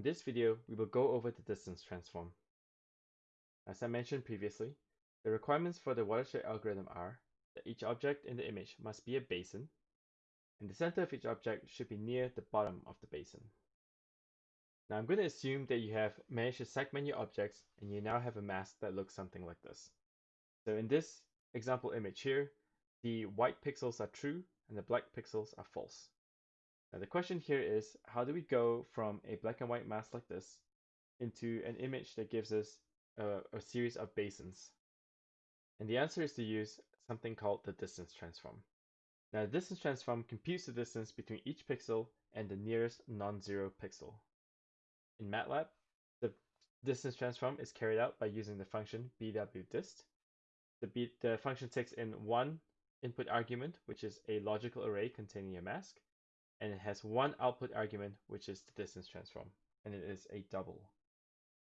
In this video, we will go over the distance transform. As I mentioned previously, the requirements for the watershed algorithm are that each object in the image must be a basin, and the center of each object should be near the bottom of the basin. Now I'm going to assume that you have managed to segment your objects and you now have a mask that looks something like this. So in this example image here, the white pixels are true and the black pixels are false. Now the question here is, how do we go from a black and white mask like this into an image that gives us a, a series of basins? And the answer is to use something called the distance transform. Now the distance transform computes the distance between each pixel and the nearest non-zero pixel. In MATLAB, the distance transform is carried out by using the function bwdist. The, the function takes in one input argument, which is a logical array containing a mask, and it has one output argument, which is the distance transform, and it is a double.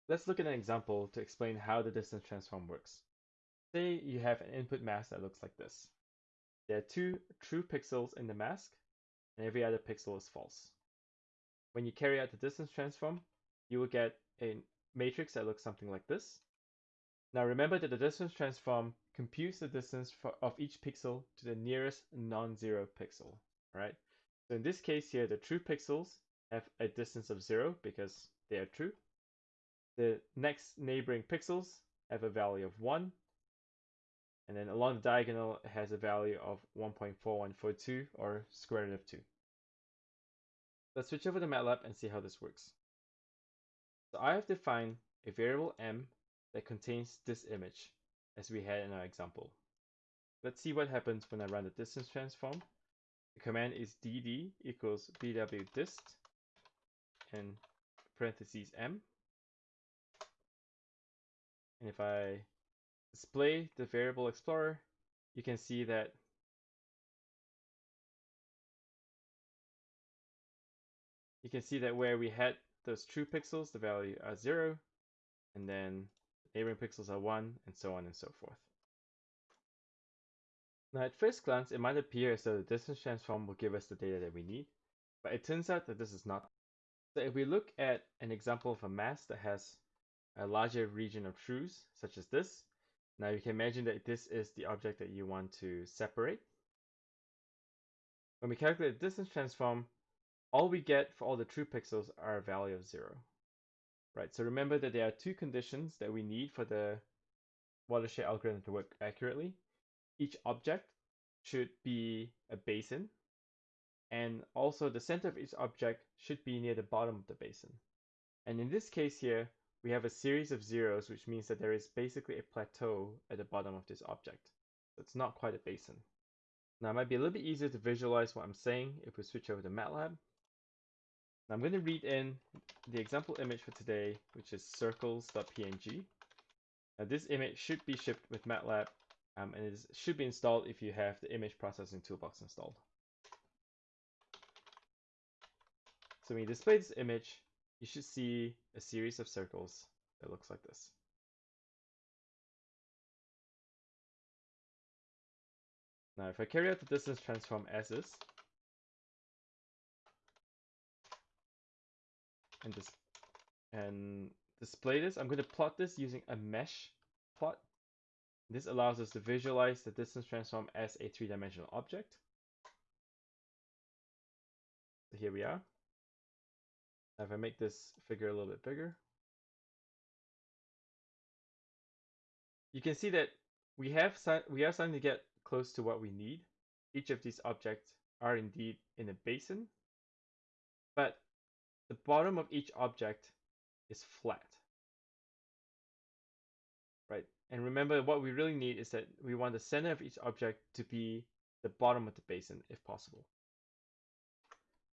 Let's look at an example to explain how the distance transform works. Say you have an input mask that looks like this. There are two true pixels in the mask, and every other pixel is false. When you carry out the distance transform, you will get a matrix that looks something like this. Now remember that the distance transform computes the distance of each pixel to the nearest non-zero pixel, right? So in this case here, the true pixels have a distance of zero because they are true. The next neighboring pixels have a value of one. And then along the diagonal, it has a value of 1.4142 or square root of two. Let's switch over to MATLAB and see how this works. So I have defined a variable m that contains this image as we had in our example. Let's see what happens when I run the distance transform. The command is dd equals bwdist and parentheses m. And if I display the variable explorer, you can see that you can see that where we had those true pixels, the value are zero, and then neighboring pixels are one, and so on and so forth. Now at first glance, it might appear as though the distance transform will give us the data that we need, but it turns out that this is not. So if we look at an example of a mask that has a larger region of truths, such as this, now you can imagine that this is the object that you want to separate. When we calculate the distance transform, all we get for all the true pixels are a value of zero. Right, so remember that there are two conditions that we need for the watershed algorithm to work accurately. Each object should be a basin, and also the center of each object should be near the bottom of the basin. And in this case here, we have a series of zeros, which means that there is basically a plateau at the bottom of this object. So it's not quite a basin. Now it might be a little bit easier to visualize what I'm saying if we switch over to MATLAB. Now I'm going to read in the example image for today, which is circles.png. Now this image should be shipped with MATLAB um, and it should be installed if you have the image processing toolbox installed. So when you display this image, you should see a series of circles that looks like this. Now if I carry out the distance transform as is, and this and display this, I'm going to plot this using a mesh plot. This allows us to visualize the distance transform as a three-dimensional object. So here we are. Now if I make this figure a little bit bigger, you can see that we have we are starting to get close to what we need. Each of these objects are indeed in a basin, but the bottom of each object is flat. Right? And remember what we really need is that we want the center of each object to be the bottom of the basin if possible.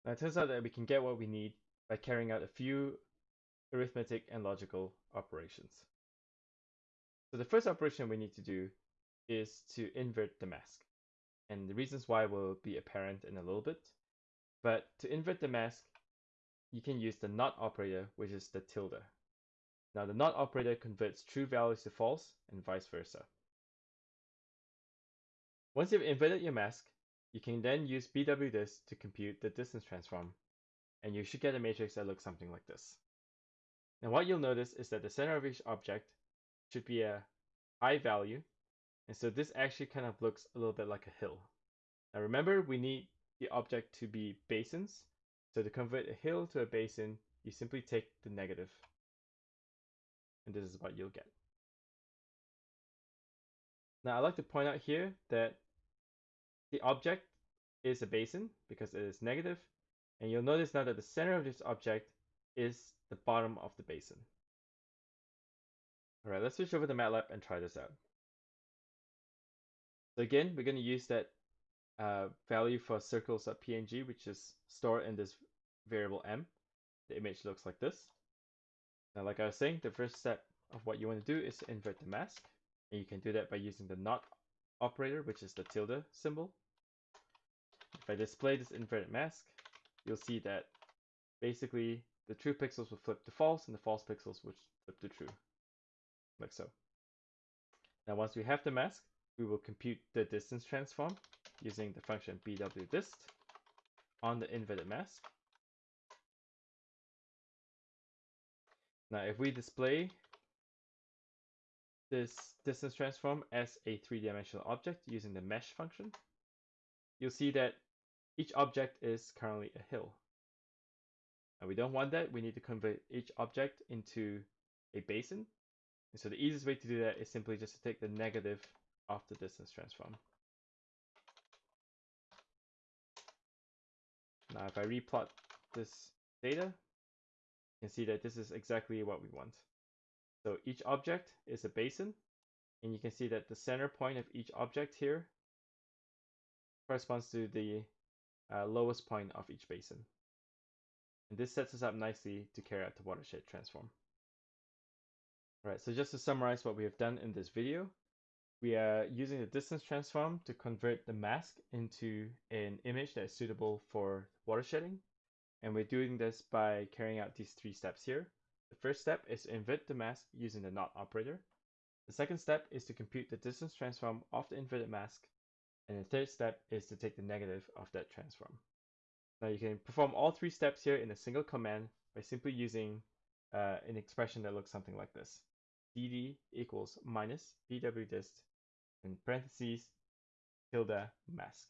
Now it turns out that we can get what we need by carrying out a few arithmetic and logical operations. So the first operation we need to do is to invert the mask. And the reasons why will be apparent in a little bit. But to invert the mask, you can use the not operator, which is the tilde. Now the not operator converts true values to false and vice versa. Once you've inverted your mask, you can then use bwdist to compute the distance transform, and you should get a matrix that looks something like this. And what you'll notice is that the center of each object should be a high value. And so this actually kind of looks a little bit like a hill. Now remember, we need the object to be basins. So to convert a hill to a basin, you simply take the negative. And this is what you'll get. Now I'd like to point out here that the object is a basin because it is negative, and you'll notice now that the center of this object is the bottom of the basin. All right, let's switch over to MATLAB and try this out. So again, we're going to use that uh, value for circles.png, which is stored in this variable m. The image looks like this. Now, like I was saying, the first step of what you want to do is to invert the mask. And you can do that by using the not operator, which is the tilde symbol. If I display this inverted mask, you'll see that basically the true pixels will flip to false and the false pixels will flip to true, like so. Now once we have the mask, we will compute the distance transform using the function bwdist on the inverted mask. Now if we display this distance transform as a three-dimensional object using the mesh function, you'll see that each object is currently a hill. And we don't want that. We need to convert each object into a basin. And so the easiest way to do that is simply just to take the negative of the distance transform. Now if I replot this data, can see that this is exactly what we want. So each object is a basin, and you can see that the center point of each object here corresponds to the uh, lowest point of each basin. And this sets us up nicely to carry out the watershed transform. Alright, so just to summarize what we have done in this video, we are using the distance transform to convert the mask into an image that is suitable for watershedding. And we're doing this by carrying out these three steps here. The first step is to invert the mask using the not operator. The second step is to compute the distance transform of the inverted mask. And the third step is to take the negative of that transform. Now you can perform all three steps here in a single command by simply using uh, an expression that looks something like this. dd equals minus bwdist in parentheses tilde mask.